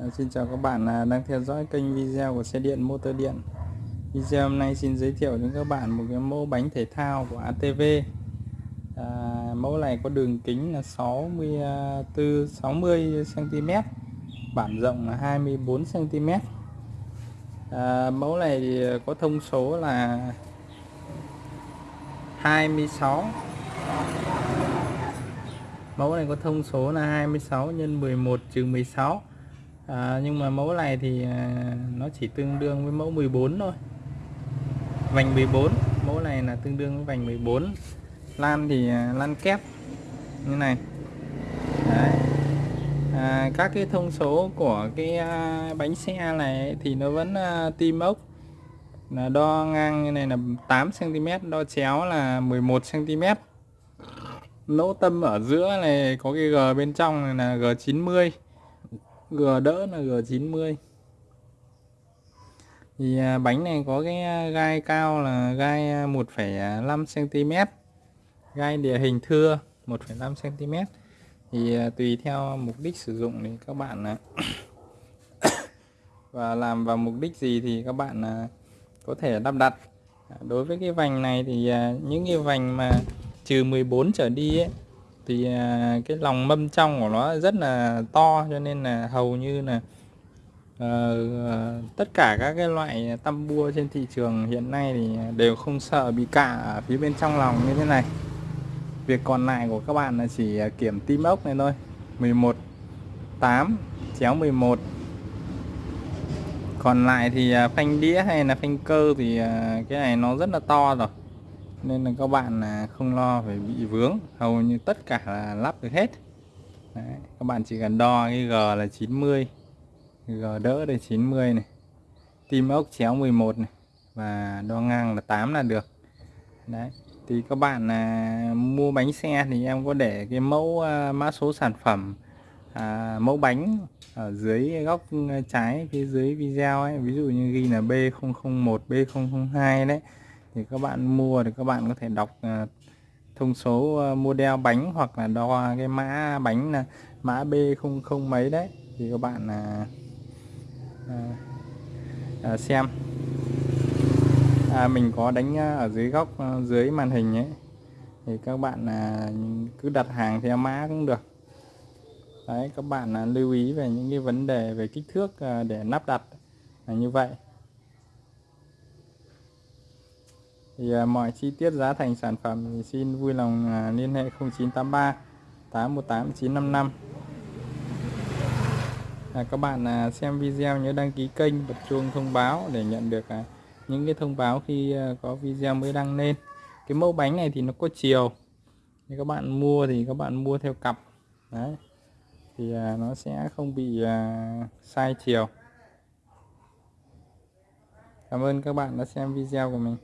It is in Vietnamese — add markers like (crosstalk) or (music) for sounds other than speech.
À, xin chào các bạn à, đang theo dõi kênh video của xe điện motor điện. Video hôm nay xin giới thiệu đến các bạn một cái mẫu bánh thể thao của ATV à, mẫu này có đường kính là 64 60 cm bản rộng là 24 cm à, mẫu này thì có thông số là 26 mẫu này có thông số là 26 x 11 trừ 16 à, nhưng mà mẫu này thì à, nó chỉ tương đương với mẫu 14 thôi. Vành 14 mẫu này là tương đương với vành 14 lan thì à, lan kép như này. Đấy. À, các cái thông số của cái à, bánh xe này thì nó vẫn tim ốc. Là đo ngang như này là 8 cm đo chéo là 11 cm lỗ tâm ở giữa này có cái G bên trong này là G90 G đỡ là G90 thì à, bánh này có cái à, gai cao là gai à, 1,5 cm gai địa hình thưa 1,5 cm thì tùy theo mục đích sử dụng thì các bạn (coughs) và làm vào mục đích gì thì các bạn có thể lắp đặt. Đối với cái vành này thì những cái vành mà trừ 14 trở đi ấy, thì à, cái lòng mâm trong của nó rất là to cho nên là hầu như là uh, tất cả các cái loại tăm bua trên thị trường hiện nay thì đều không sợ bị cạ ở phía bên trong lòng như thế này. Việc còn lại của các bạn là chỉ à, kiểm tim ốc này thôi. 11 8 chéo 11 còn lại thì à, phanh đĩa hay là phanh cơ thì cái này nó rất là to rồi nên là các bạn là không lo phải bị vướng. Hầu như tất cả là lắp được hết. Đấy, các bạn chỉ cần đo cái G là 90 G đỡ đây 90 này. Tim ốc chéo 11 này và đo ngang là 8 là được. Đấy thì các bạn là mua bánh xe thì em có để cái mẫu uh, mã số sản phẩm à, mẫu bánh ở dưới góc à, trái phía dưới video ấy. Ví dụ như ghi là B001 B002 đấy thì các bạn mua thì các bạn có thể đọc à, thông số à, model bánh hoặc là đo cái mã bánh là mã B00 mấy đấy. Thì các bạn à, à, à xem. À, mình có đánh ở dưới góc dưới màn hình ấy. Thì các bạn à, cứ đặt hàng theo mã cũng được. Đấy các bạn à, lưu ý về những cái vấn đề về kích thước à, để lắp đặt là như vậy. Thì à, mọi chi tiết giá thành sản phẩm thì xin vui lòng à, liên hệ 0983 818 955 à, các bạn à, xem video nhớ đăng ký kênh bật chuông thông báo để nhận được à, những cái thông báo khi à, có video mới đăng lên. Cái mẫu bánh này thì nó có chiều. Thì các bạn mua thì các bạn mua theo cặp. Đấy. Thì à, nó sẽ không bị à, sai chiều. Cảm ơn các bạn đã xem video của mình.